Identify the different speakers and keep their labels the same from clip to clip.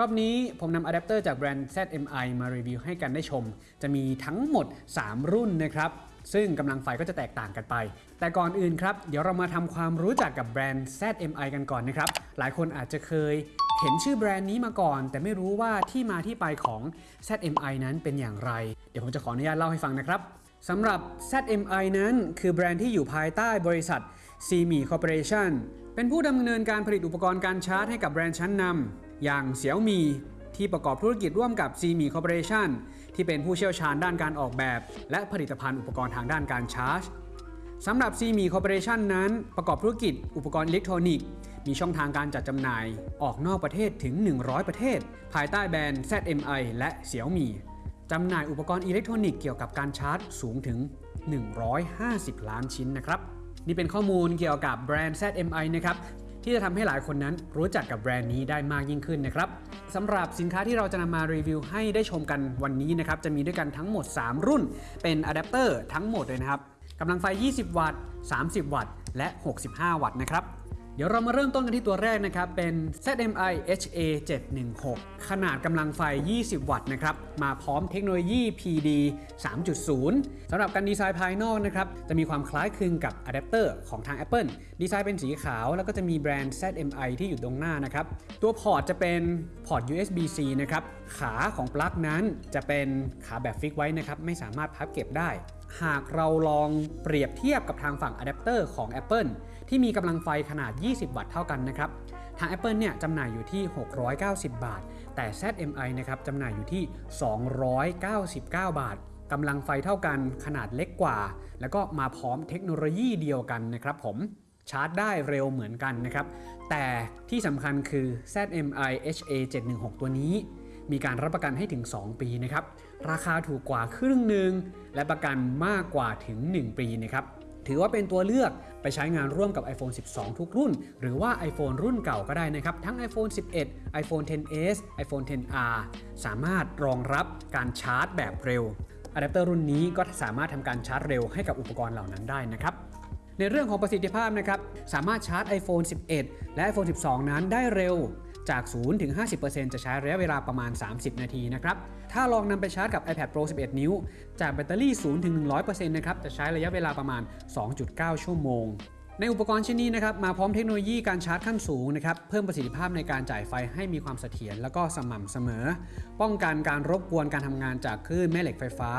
Speaker 1: รอบนี้ผมนำอะแดปเตอร์จากแบรนด์ ZMI มารีวิวให้กันได้ชม จะมีทั้งหมด 3 รุ่นนะครับซึ่งกำลังไฟก็จะแตกต่างกันไป แต่ก่อนอื่นครับ เดี๋ยวเรามาทำความรู้จักกับแบรนด์ ZMI กันก่อนนะครับ หลายคนอาจจะเคยเห็นชื่อแบรนด์นี้มาก่อน แต่ไม่รู้ว่าที่มาที่ไปของ ZMI นั้นเป็นอย่างไร เดี๋ยวผมจะขออนุญาตเล่าให้ฟังนะครับสำหรับ ZMI นั้นคือแบรนด์ที่อยู่ภายใต้บริษัท c m i Corporation เป็นผู้ดำเนินการผลิตอุปกรณ์การชาร์จให้กับแบรนด์ชั้นนำ อย่างเสี่ยวมีที่ประกอบธุรกิจร่วมกับ ZMI Corporation ที่เป็นผู้เชี่ยวชาญด้านการออกแบบ และผลิตภัณฑ์อุปกรณ์ทางด้านการชาร์จสำหรับ ZMI Corporation นั้นประกอบธุรกิจอุปกรณ์อิเล็กทรอนิกส์มีช่องทางการจัดจำหน่ายออกนอกประเทศถึง 100 ประเทศ ภายใต้แบรนด์ ZMI และเสี่ยวมีจำหน่ายอุปกรณ์อิเล็กทรอนิกส์เกี่ยวกับการชาร์จสูงถึง 150 ล้านชิ้นนะครับ นี่เป็นข้อมูลเกี่ยวกับแบรนด์ ZMI นะครับ ที่จะทำให้หลายคนนั้นรู้จักกับแบรนด์นี้ได้มากยิ่งขึ้นนะครับสำหรับสินค้าที่เราจะนำมารีวิวให้ได้ชมกันวันนี้นะครับจะมีด้วยกันทั้งหมด 3 รุ่น เป็นอะแดปเตอร์ทั้งหมดเลยนะครับกำลังไฟ 20 วัตต์ 30 วัตต์ และ 65 วัตต์นะครับ เดี๋ยวเรามาเริ่มต้นกันที่ตัวแรกนะครับ เป็น ZMI HA 716 ขนาดกำลังไฟ 20 วัตต์นะครับ มาพร้อมเทคโนโลยี PD 3.0 สำหรับการดีไซน์ภายนอกนะครับ จะมีความคล้ายคลึงกับอะแดปเตอร์ของทาง Apple ดีไซน์เป็นสีขาว แล้วก็จะมีแบรนด์ ZMI ที่อยู่ตรงหน้านะครับ ตัวพอร์ตจะเป็นพอร์ต USB-C นะครับ ขาของปลั๊กนั้นจะเป็นขาแบบ fix ไว้นะครับ ไม่สามารถพับเก็บได้หากเราลองเปรียบเทียบกับทางฝั่งอะแดปเตอร์ของ Apple ที่มีกำลังไฟขนาด 20 วัตต์เท่ากันนะครับ ทาง Apple เนี่ยจำหน่ายอยู่ที่ 690 บาท แต่ ZMI นะครับจำหน่ายอยู่ที่ 299 บาทกำลังไฟเท่ากันขนาดเล็กกว่า แล้วก็มาพร้อมเทคโนโลยีเดียวกันนะครับผมชาร์จได้เร็วเหมือนกันนะครับ แต่ที่สำคัญคือ ZMI HA 716 ตัวนี้ มีการรับประกันให้ถึง 2 ปีนะครับ ราคาถูกกว่าครึ่งหนึ่ง และประกันมากกว่าถึง 1 ปีนะครับ ถือว่าเป็นตัวเลือกไปใช้งานร่วมกับ iPhone 12 ทุกรุ่น หรือว่า iPhone รุ่นเก่าก็ได้นะครับ ทั้ง iPhone 11 iPhone 10s iPhone 10r สามารถรองรับการชาร์จแบบเร็วอะแดปเตอร์รุ่นนี้ก็สามารถทำการชาร์จเร็วให้กับอุปกรณ์เหล่านั้นได้นะครับในเรื่องของประสิทธิภาพนะครับสามารถชาร์จ iPhone 11 และ iPhone 12 นั้นได้เร็ว จาก 0 ถึง 50%จะใช้ระยะเวลาประมาณ 30 นาทีนะครับ ถ้าลองนำไปชาร์จกับ iPad Pro 11 นิ้ว จากแบตเตอรี่ 0 ถึง 100%นะครับ จะใช้ระยะเวลาประมาณ 2.9 ชั่วโมงในอุปกรณ์ชิ้นนี้นะครับมาพร้อมเทคโนโลยีการชาร์จขั้นสูงนะครับเพิ่มประสิทธิภาพในการจ่ายไฟให้มีความเสถียรแล้วก็สม่ำเสมอ ป้องกันการรบกวนการทำงานจากคลื่นแม่เหล็กไฟฟ้า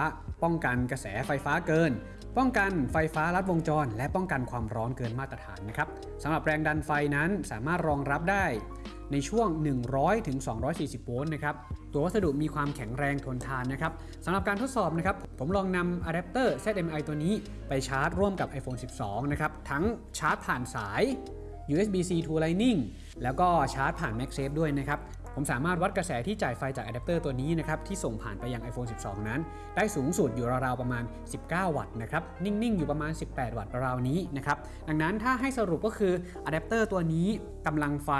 Speaker 1: ป้องกันกระแสไฟฟ้าเกิน ป้องกันไฟฟ้าลัดวงจร และป้องกันความร้อนเกินมาตรฐานนะครับสำหรับแรงดันไฟนั้นสามารถรองรับได้ ในช่วง 100ถึง240โวลต์นะครับ ตัววัสดุมีความแข็งแรงทนทานนะครับสำหรับการทดสอบนะครับ ผมลองนำอะแดปเตอร์ ZMI ตัวนี้ไปชาร์จร่วมกับ iPhone 12 นะครับ ทั้งชาร์จผ่านสาย USB-C to Lightning แล้วก็ชาร์จผ่าน MagSafe ด้วยนะครับผมสามารถวัดกระแสที่จ่ายไฟจากอะแดปเตอร์ตัวนี้นะครับที่ส่งผ่านไปยัง iPhone 12 นั้น ได้สูงสุดอยู่ราวๆประมาณ 19 วัตต์นะครับนิ่ง ๆ อยู่ประมาณ 18 วัตต์ราวนี้นะครับดังนั้นถ้าให้สรุปก็คืออะแดปเตอร์ตัวนี้กำลังไฟ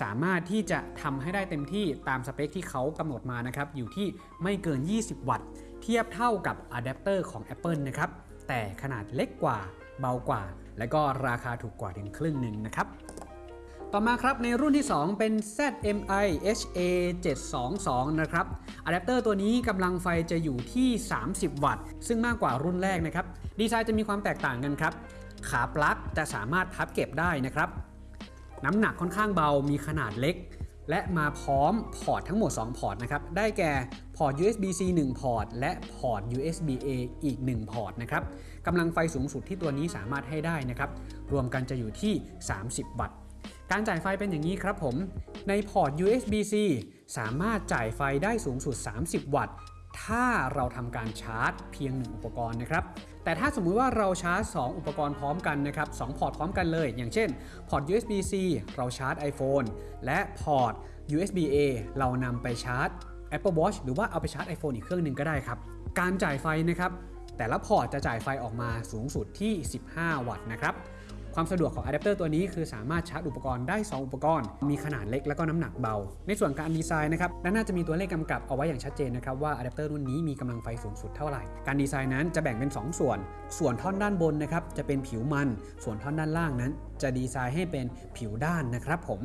Speaker 1: สามารถที่จะทำให้ได้เต็มที่ตามสเปคที่เขากำหนดมานะครับ อยู่ที่ไม่เกิน 20 วัตต์ เทียบเท่ากับอะแดปเตอร์ของ Apple นะครับ แต่ขนาดเล็กกว่า เบากว่า และก็ราคาถูกกว่าถึงครึ่งหนึ่งนะครับต่อมาครับในรุ่นที่ 2 เป็น ZMI HA 722 นะครับอะแดปเตอร์ตัวนี้กำลังไฟจะอยู่ที่ 30 วัตต์ ซึ่งมากกว่ารุ่นแรกนะครับ ดีไซน์จะมีความแตกต่างกันครับ ขาปลั๊กจะสามารถพับเก็บได้นะครับ น้ำหนักค่อนข้างเบามีขนาดเล็ก และมาพร้อมพอร์ตทั้งหมด 2 พอร์ตนะครับ ได้แก่พอร์ต USB-C 1 พอร์ต และพอร์ต USB-A อีก 1 พอร์ตนะครับกำลังไฟสูงสุดที่ตัวนี้สามารถให้ได้นะครับ รวมกันจะอยู่ที่ 30 วัตต์ การจ่ายไฟเป็นอย่างนี้ครับผม ในพอร์ต USB-C สามารถจ่ายไฟได้สูงสุด 30 วัตต์ ถ้าเราทำการชาร์จเพียง 1 อุปกรณ์นะครับ แต่ถ้าสมมุติว่าเราชาร์จ 2 อุปกรณ์พร้อมกันนะครับ2พอร์ตพร้อมกันเลย อย่างเช่นพอร์ต USB-C เราชาร์จ iPhone และพอร์ต USB-A เรานำไปชาร์จ Apple Watch หรือว่าเอาไปชาร์จ iPhone อีกเครื่องหนึ่งก็ได้ครับ การจ่ายไฟนะครับแต่ละพอร์ตจะจ่ายไฟออกมาสูงสุดที่ 15 วัตต์นะครับ ความสะดวกของอะแดปเตอร์ตัวนี้คือสามารถชาร์จอุปกรณ์ได้ 2 อุปกรณ์ มีขนาดเล็กแล้วก็น้ำหนักเบา ในส่วนการดีไซน์นะครับด้านหน้าจะมีตัวเลขกำกับเอาไว้อย่างชัดเจนนะครับว่าอะแดปเตอร์รุ่นนี้มีกำลังไฟสูงสุดเท่าไหร่ การดีไซน์นั้นจะแบ่งเป็น 2 ส่วน ส่วนท่อนด้านบนนะครับจะเป็นผิวมัน ส่วนท่อนด้านล่างนั้น จะดีไซน์ให้เป็นผิวด้านนะครับผม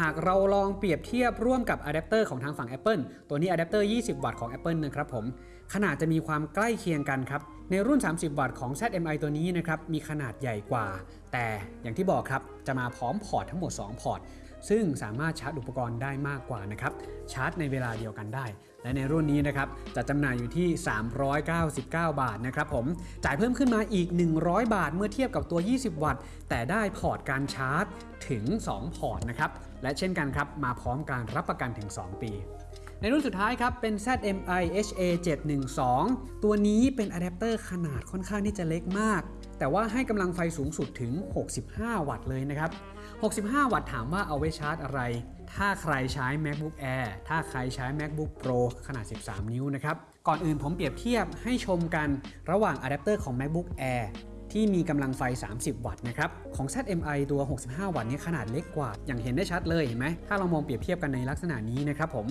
Speaker 1: หากเราลองเปรียบเทียบร่วมกับอะแดปเตอร์ของทางฝั่ง Apple ตัวนี้อะแดปเตอร์ 20 วัตต์ของ Apple นะครับผม ขนาดจะมีความใกล้เคียงกันครับ ในรุ่น 30 วัตต์ของ ZMI ตัวนี้นะครับมีขนาดใหญ่กว่า แต่อย่างที่บอกครับจะมาพร้อมพอร์ตทั้งหมด 2 พอร์ต ซึ่งสามารถชาร์จอุปกรณ์ได้มากกว่านะครับชาร์จในเวลาเดียวกันได้ และในรุ่นนี้นะครับจะจำหน่ายอยู่ที่ 399 บาทนะครับผมจ่ายเพิ่มขึ้นมาอีก 100 บาท เมื่อเทียบกับตัว 20 วัตต์ แต่ได้พอร์ตการชาร์จถึง 2 พอร์ตนะครับและเช่นกันครับมาพร้อมการรับประกันถึง 2 ปี ในรุ่นสุดท้ายครับ เป็น ZMI HA712 ตัวนี้เป็นอะแดปเตอร์ขนาดค่อนข้างที่จะเล็กมาก แต่ว่าให้กำลังไฟสูงสุดถึง 65 วัตต์เลยนะครับ 65 วัตต์ถามว่าเอาไว้ชาร์จอะไร ถ้าใครใช้ MacBook Air ถ้าใครใช้ MacBook Pro ขนาด 13 นิ้วนะครับ ก่อนอื่นผมเปรียบเทียบให้ชมกันระหว่างอะแดปเตอร์ของ MacBook Air ที่มีกำลังไฟ 30 วัตต์นะครับ ของ ZMI ตัว 65 วัตต์นี้ขนาดเล็กกว่า อย่างเห็นได้ชัดเลยเห็นไหม ถ้าเรามองเปรียบเทียบกันในลักษณะนี้นะครับผม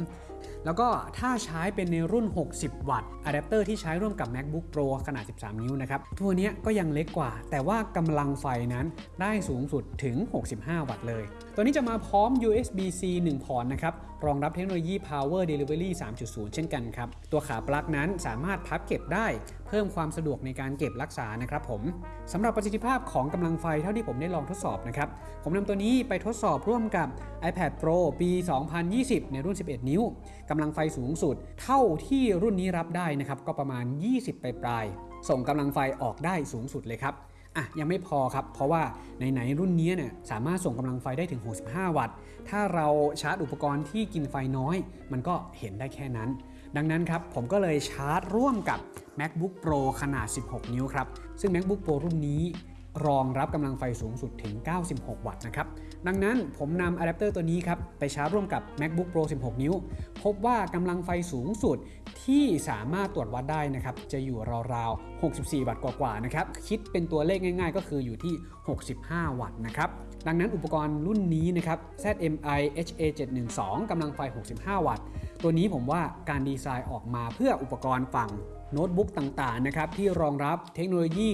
Speaker 1: แล้วก็ถ้าใช้เป็นในรุ่น 60 วัตต์อะแดปเตอร์ที่ใช้ร่วมกับ MacBook Pro ขนาด 13 นิ้วนะครับ ตัวนี้ก็ยังเล็กกว่า แต่ว่ากำลังไฟนั้นได้สูงสุดถึง 65 วัตต์เลย ตัวนี้จะมาพร้อม USB-C 1 พอร์ตนะครับ รองรับเทคโนโลยี Power Delivery 3.0 เช่นกันครับ ตัวขาปลั๊กนั้นสามารถพับเก็บได้เพิ่มความสะดวกในการเก็บรักษานะครับผมสำหรับประสิทธิภาพของกำลังไฟเท่าที่ผมได้ลองทดสอบนะครับ ผมนำตัวนี้ไปทดสอบร่วมกับ iPad Pro ปี 2020 ในรุ่น 11 นิ้วกำลังไฟสูงสุด เท่าที่รุ่นนี้รับได้นะครับก็ประมาณ 20 ปลายๆส่งกำลังไฟออกได้สูงสุดเลยครับ อะยังไม่พอครับ เพราะว่าไหนๆรุ่นนี้เนี่ยสามารถส่งกำลังไฟได้ถึง 65 วัตต์ ถ้าเราชาร์จอุปกรณ์ที่กินไฟน้อย มันก็เห็นได้แค่นั้น ดังนั้นครับผมก็เลยชาร์จร่วมกับ MacBook Pro ขนาด 16 นิ้วครับ ซึ่ง MacBook Pro รุ่นนี้รองรับกำลังไฟสูงสุดถึง 96 วัตต์นะครับ ดังนั้นผมนำอะแดปเตอร์ตัวนี้ครับไปชาร์จร่วมกับ MacBook Pro 16 นิ้ว พบว่ากำลังไฟสูงสุดที่สามารถตรวจวัดได้นะครับจะอยู่ราวๆ 64 วัตต์กว่าๆนะครับคิดเป็นตัวเลขง่าย ๆ ก็คืออยู่ที่ 65 วัตต์นะครับ ดังนั้นอุปกรณ์รุ่นนี้นะครับ ZMI HA712 กำลังไฟ 65 วัตต์ ตัวนี้ผมว่าการดีไซน์ออกมาเพื่ออุปกรณ์ฝั่งโน้ตบุ๊กต่างๆนะครับที่รองรับเทคโนโลยี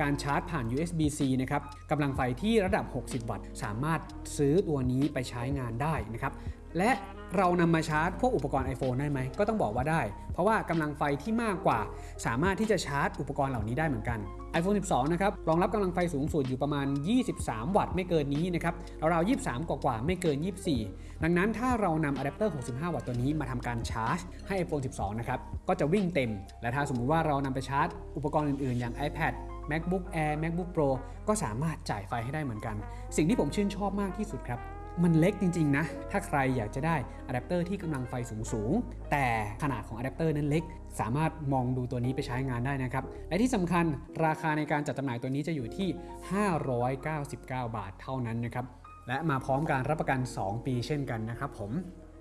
Speaker 1: การชาร์จผ่าน USB-C นะครับกำลังไฟที่ระดับ 60 วัตต์ สามารถซื้อตัวนี้ไปใช้งานได้นะครับ และเรานำมาชาร์จพวกอุปกรณ์ iPhone ได้ไหม ก็ต้องบอกว่าได้ เพราะว่ากำลังไฟที่มากกว่า สามารถที่จะชาร์จอุปกรณ์เหล่านี้ได้เหมือนกัน iPhone 12 นะครับ รองรับกำลังไฟสูงสุดอยู่ประมาณ 23 วัตต์ไม่เกินนี้นะครับเราวๆ23 กว่าๆไม่เกิน 24 ดังนั้นถ้าเรานำอะแดปเตอร์ 65 วัตต์ตัวนี้มาทำการชาร์จให้ iPhone 12 นะครับ ก็จะวิ่งเต็ม และถ้าสมมุติว่าเรานำไปชาร์จ อุปกรณ์อื่นๆ อย่าง iPad MacBook Air MacBook Pro ก็สามารถจ่ายไฟให้ได้เหมือนกัน สิ่งที่ผมชื่นชอบมากที่สุดครับ มันเล็กจริง ๆ นะ ถ้าใครอยากจะได้อะแดปเตอร์ที่กำลังไฟสูง ๆ แต่ขนาดของอะแดปเตอร์นั้นเล็ก สามารถมองดูตัวนี้ไปใช้งานได้นะครับ และที่สำคัญราคาในการจัดจำหน่ายตัวนี้จะอยู่ที่ 599 บาทเท่านั้นนะครับ และมาพร้อมการรับประกัน 2 ปีเช่นกันนะครับผม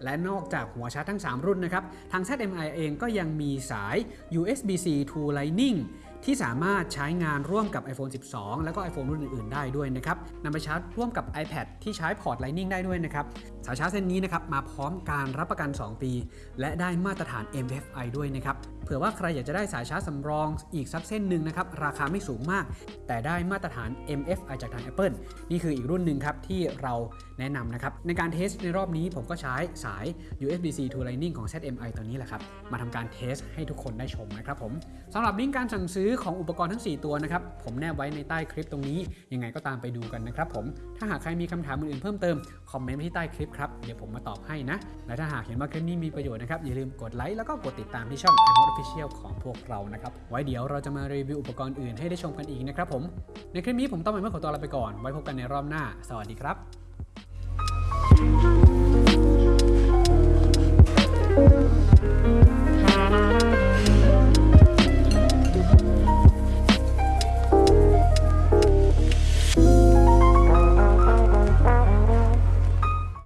Speaker 1: และนอกจากหัวชาร์จทั้ง 3 รุ่นนะครับ ทาง ZMI เองก็ยังมีสาย USB-C to Lightning ที่สามารถใช้งานร่วมกับ iPhone 12 แล้วก็ iPhone รุ่นอื่นๆ ได้ด้วยนะครับนำไปชาร์จร่วมกับ iPad ที่ใช้พอร์ต Lightning ได้ด้วยนะครับสายชาร์จเส้นนี้นะครับมาพร้อมการรับประกัน 2 ปี และได้มาตรฐาน MFI ด้วยนะครับเผื่อว่าใครอยากจะได้สายชาร์จสำรองอีกสักเส้นหนึ่งนะครับราคาไม่สูงมาก แต่ได้มาตรฐาน MFI จากทาง Apple นี่คืออีกรุ่นหนึ่งครับที่เราแนะนำนะครับในการ test ในรอบนี้ผมก็ใช้สาย USB-C to Lightning ของ ZMI ตัวนี้แหละครับมาทำการเทสให้ทุกคนได้ชมนะครับผมสำหรับลิงก์การสั่งซื้อของอุปกรณ์ทั้ง 4 ตัวนะครับผมแนบไว้ในใต้คลิปตรงนี้ยังไงก็ตามไปดูกันนะครับผมถ้าหากใครมีคำถามอื่นๆเพิ่มเติมคอมเมนต์ที่ใต้คลิปครับ เดี๋ยวผมมาตอบให้นะ และถ้าหากเห็นว่าคลิปนี้มีประโยชน์นะครับ อย่าลืมกดไลค์แล้วก็กดติดตามที่ช่อง iPod Official ของพวกเรานะครับ ไว้เดี๋ยวเราจะมารีวิวอุปกรณ์อื่นให้ได้ชมกันอีกนะครับผม ในคลิปนี้ผมต้องไปเมื่อขอตัวลาไปก่อน ไว้พบกันในรอบหน้า สวัสดีครับ